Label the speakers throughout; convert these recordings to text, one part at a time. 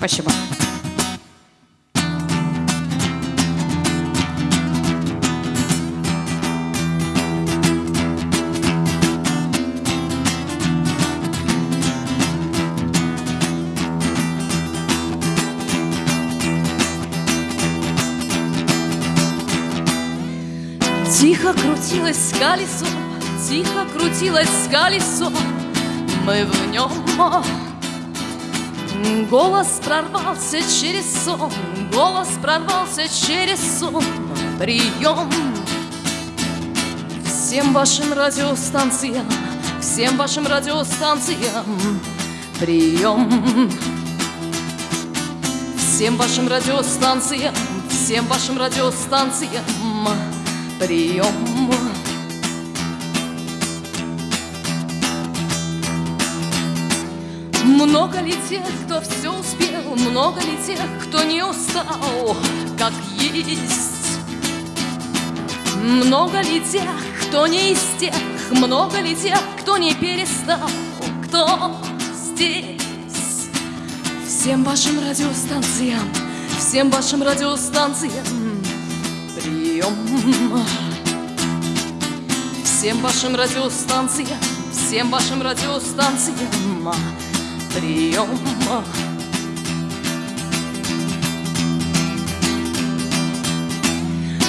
Speaker 1: Спасибо.
Speaker 2: Тихо крутилось колесо, тихо крутилось колесо, мы в нем. Голос прорвался через сон, голос прорвался через сон. Прием всем вашим радиостанциям, всем вашим радиостанциям. Прием всем вашим радиостанциям, всем вашим радиостанциям прием. Много ли тех, кто все успел, много ли тех, кто не устал, как есть? Много ли тех, кто не из тех, много ли тех, кто не перестал, кто здесь? Всем вашим радиостанциям, всем вашим радиостанциям прием. Всем вашим радиостанциям, всем вашим радиостанциям прием.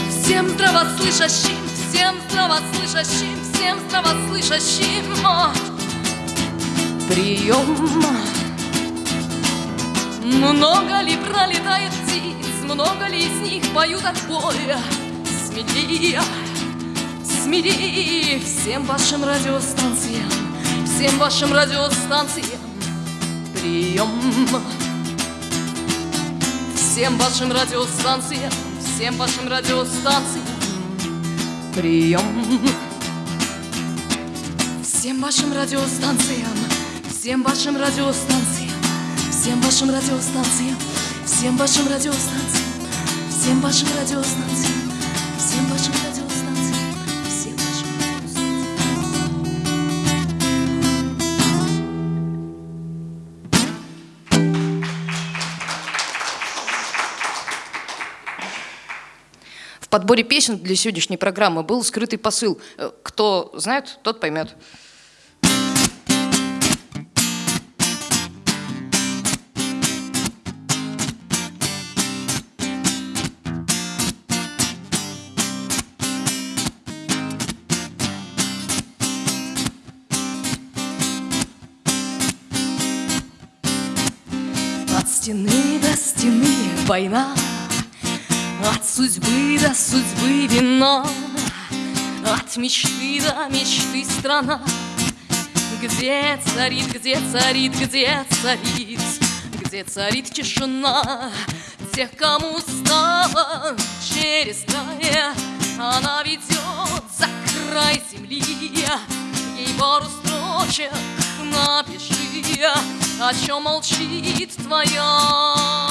Speaker 2: Всем здравослышащим, всем здравослышащим, всем здравослышащим прием. Много ли пролетает птиц, много ли из них поют от боя? Смелее, смелее всем вашим радиостанциям, всем вашим радиостанциям прием. Всем вашим радиостанциям, всем вашим радиостанциям прием. Всем вашим радиостанциям, всем вашим радиостанциям, всем вашим радиостанциям, всем вашим радиостанциям, всем вашим радиостанциям,
Speaker 1: подборе песен для сегодняшней программы был скрытый посыл. Э, Кто знает, тот поймет.
Speaker 2: От стены до стены война, От судьбы до судьбы вина, От мечты до мечты страна, Где царит, где царит, где царит, Где царит тишина? Тех, кому стало через край, Она ведет за край земли, Ей пару строчек напиши, О чем молчит твоя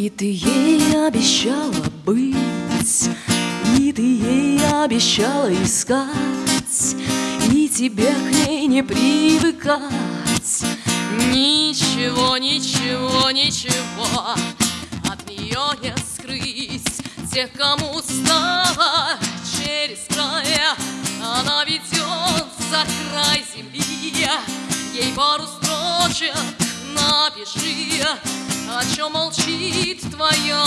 Speaker 2: И ты ей обещала быть, И ты ей обещала искать, И тебе к ней не привыкать. Ничего, ничего, ничего От нее не скрыть Тех, кому стало через края Она ведет за край земли Ей пару строчек напиши О чем молчит твоя.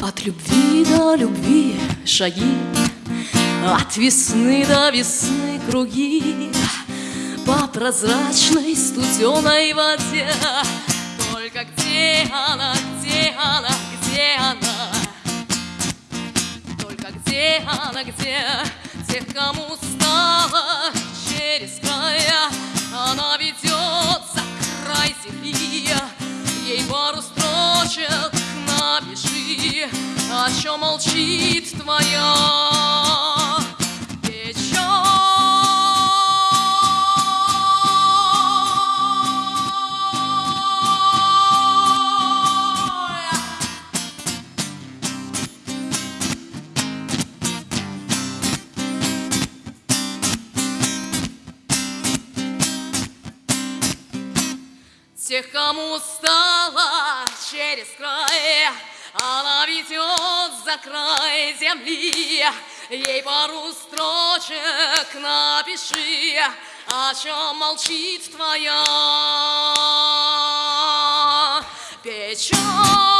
Speaker 2: От любви до любви шаги, От весны до весны круги, По прозрачной студеной воде. Только где она, где она, где она, Где она, где? Тех, кому стало через края Она ведет за край земли. Ей пару строчек напиши О чем молчит твоя Ведет за край земли. Ей пару строчек напиши, О чем молчит твоя печаль.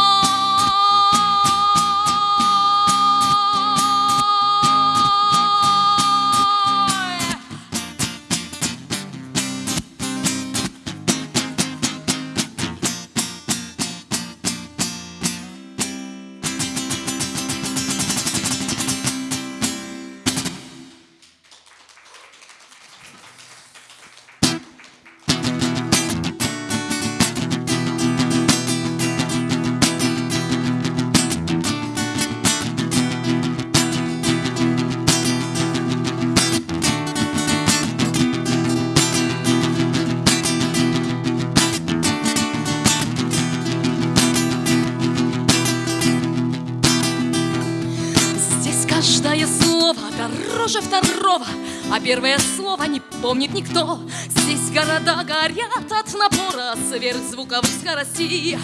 Speaker 2: А первое слово не помнит никто. Здесь города горят от напора сверхзвуковых скоростей.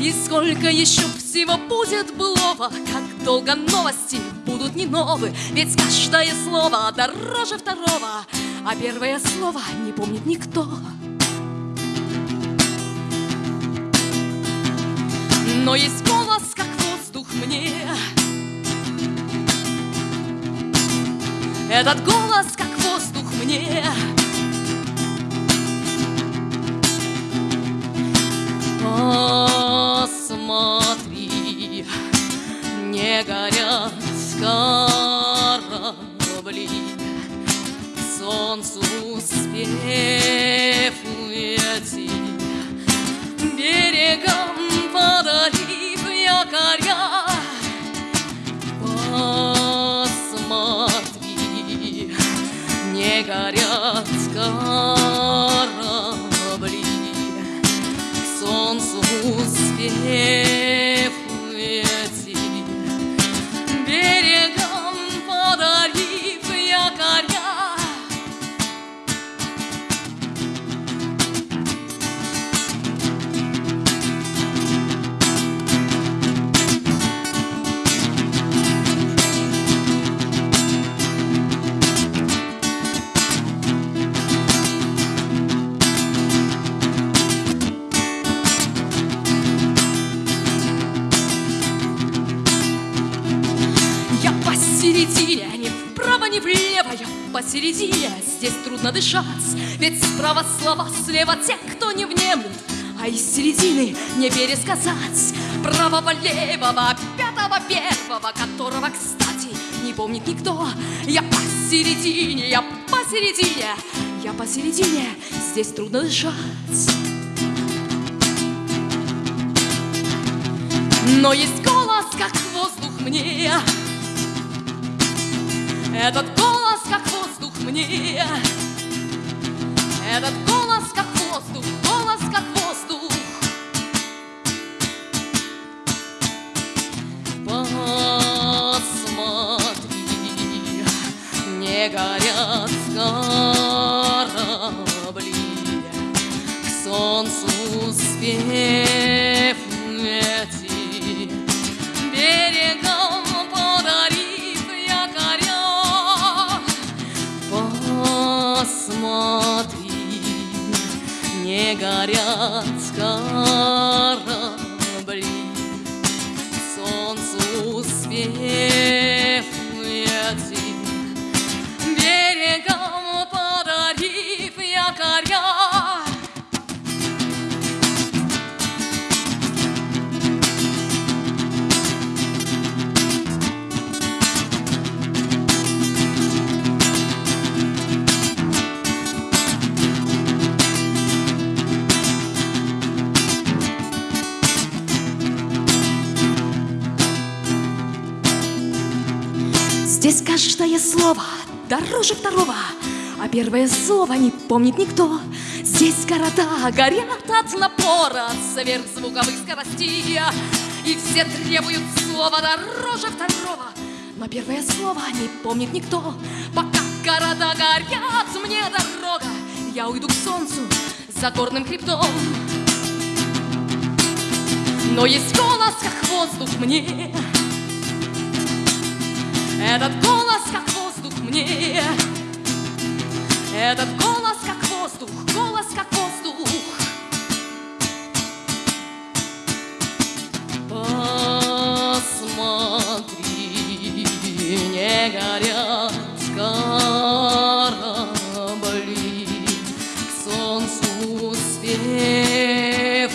Speaker 2: И сколько еще всего будет былого, Как долго новости будут не новы, Ведь каждое слово дороже второго, А первое слово не помнит никто. Но есть Этот голос, как воздух мне. Посмотри, не горят корабли. Солнцу успев горят корабли, К солнцу успев посередине, ни вправо, ни влево, я посередине, здесь трудно дышать, ведь справа слова, слева те, кто не внемлют, а из середины не пересказать правого, левого, пятого, первого, которого, кстати, не помнит никто. Я посередине, я посередине, я посередине, здесь трудно дышать. Но есть голос, как воздух мне, этот голос, как воздух мне. Этот голос, как каждое слово дороже второго, а первое слово не помнит никто. Здесь города горят от напора сверхзвуковых скоростей, и все требуют слова дороже второго. Но первое слово не помнит никто, пока города горят, мне дорога, я уйду к солнцу за горным хребтом. Но есть голос, как воздух мне, этот голос, как воздух мне, этот голос, как воздух, голос, как воздух. Посмотри, не горят корабли, к солнцу успев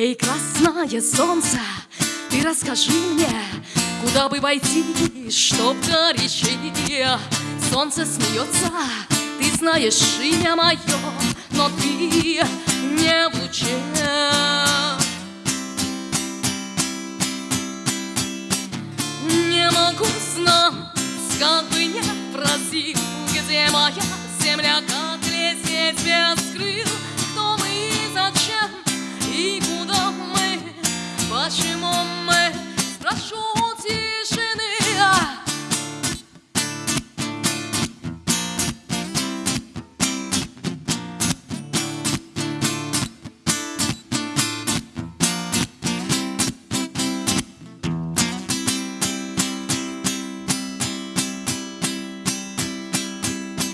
Speaker 2: Эй, красное солнце, ты расскажи мне, Куда бы войти, чтоб горячее Солнце смеется, ты знаешь имя мое Но ты не в луче. Не могу знать, как бы не просил Где моя земля, как лететь без крыл. Кто мы и зачем, и куда Почему мы, спрошу тишины А,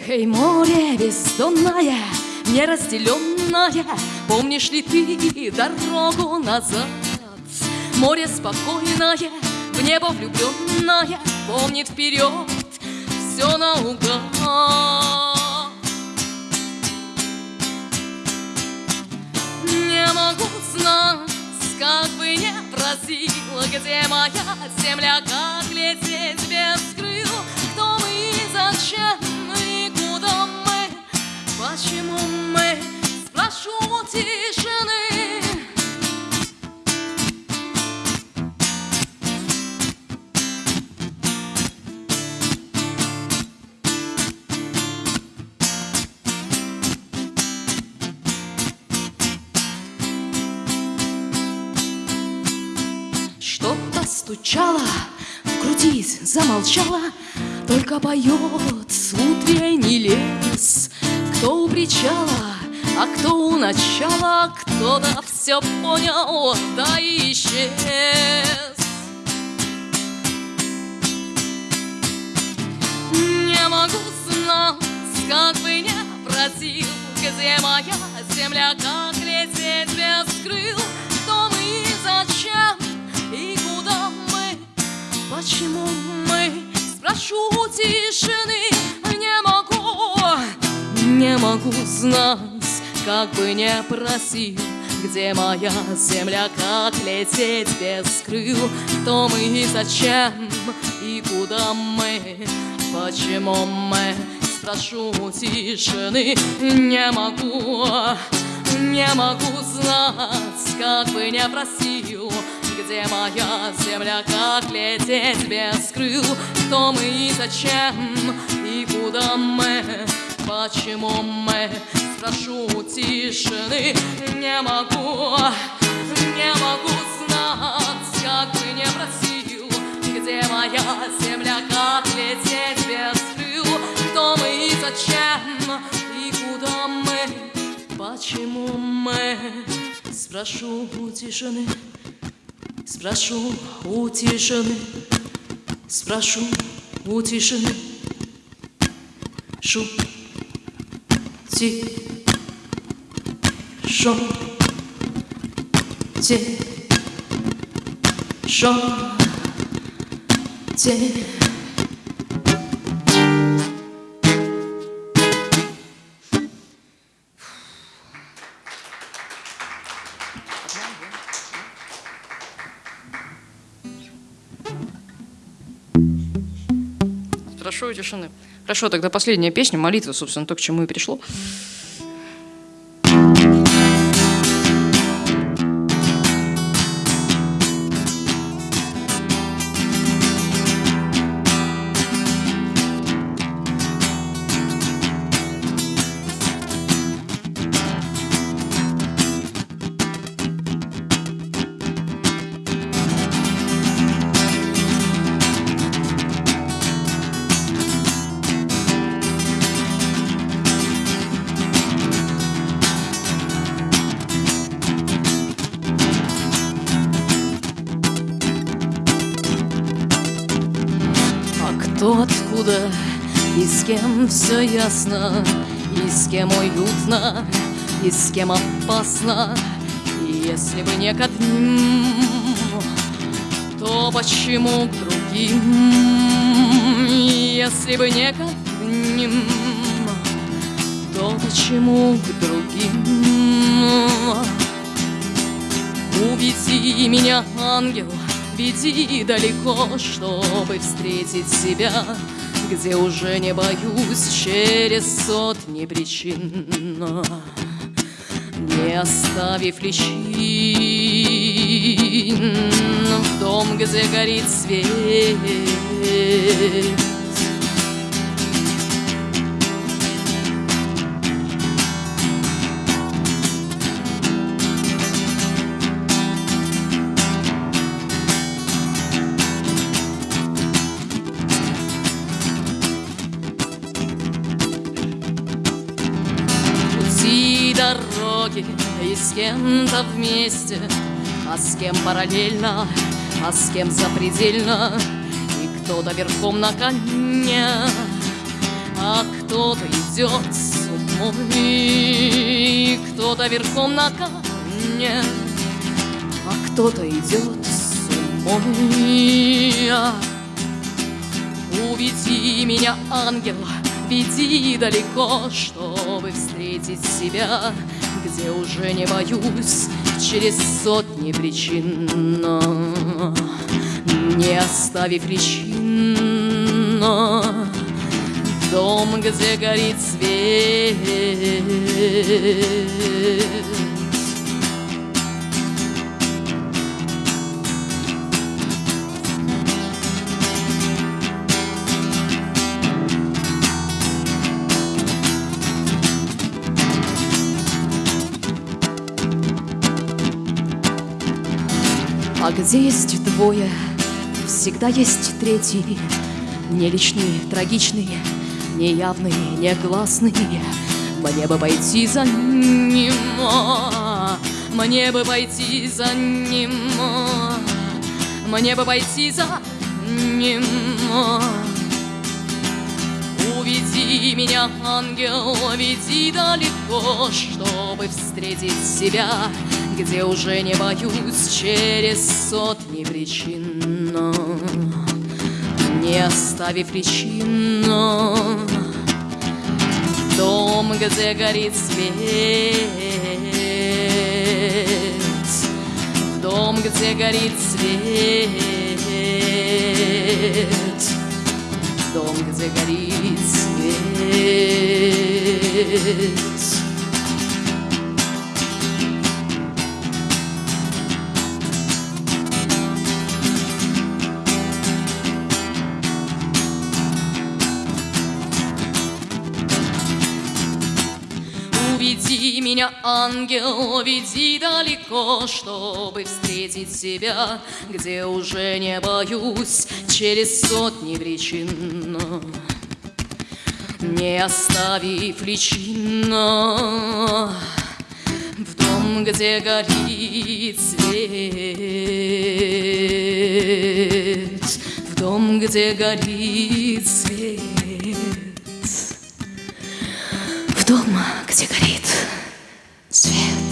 Speaker 2: Эй, море бездонное, неразделенное, Помнишь ли ты дорогу назад? Море спокойное, в небо влюбленное, Помнит вперед все наугад. Не могу знать, как бы не просила, Где моя земля, как лететь без крыл, Кто мы и зачем, и куда мы, Почему мы, спрошу у тишины. Что-то стучало, в груди замолчало, Только поет с утренний лес. Кто у причала, а кто у начала, Кто-то все понял, да и исчез. Не могу знать, как бы не просил, Где моя земля, как лететь без крыл, Кто мы и зачем, Почему мы, спрошу тишины, Не могу, не могу знать, как бы не просил, где моя земля, как лететь без крыл, Кто мы и зачем, и куда мы, почему мы, спрошу тишины, не могу, Не могу знать, как бы не просил Где моя земля, как лететь без крыл Кто мы и зачем, и куда мы Почему мы, спрошу у тишины. Не могу, не могу знать, как бы не просил Где моя земля, как лететь без крыл Кто мы и зачем, и куда мы Почему мы, спрошу тишины Спрошу у тишины Спрошу у тишины. Шу Ти Шо Те Шо Те
Speaker 1: Прошу тишины. Хорошо, тогда последняя песня, молитва, собственно, то, к чему и пришло.
Speaker 2: Все ясно, и с кем уютно, и с кем опасно, и если бы не к одним, то почему к другим? Если бы не к одним, то почему к другим? Уведи меня, ангел, веди далеко, чтобы встретить себя, где уже не боюсь через сотни причин, не оставив личин в дом, где горит свет. Кем-то вместе, а с кем параллельно, а с кем запредельно, и кто-то верхом на коне, а кто-то идет с умой, и кто-то верхом на коне, а кто-то идет с умой. Уведи меня, ангел, веди далеко, чтобы встретить себя, где уже не боюсь через сотни причин, не оставив причин. Дом, где горит свет. А где есть двое, всегда есть третий, Не личный, трагичный, неявный, негласный. Мне бы пойти за ним, мне бы пойти за ним, мне бы пойти за ним. Уведи меня, ангел, веди далеко, чтобы встретить себя, где уже не боюсь через сотни причин, не оставив причин. Дом, где горит свет, дом, где горит свет, дом, где горит свет. Меня, ангел, веди далеко, чтобы встретить себя, где уже не боюсь через сотни причин. Не оставив личина в дом, где горит свет, в дом, где горит свет, в дом, где горит atmosphere.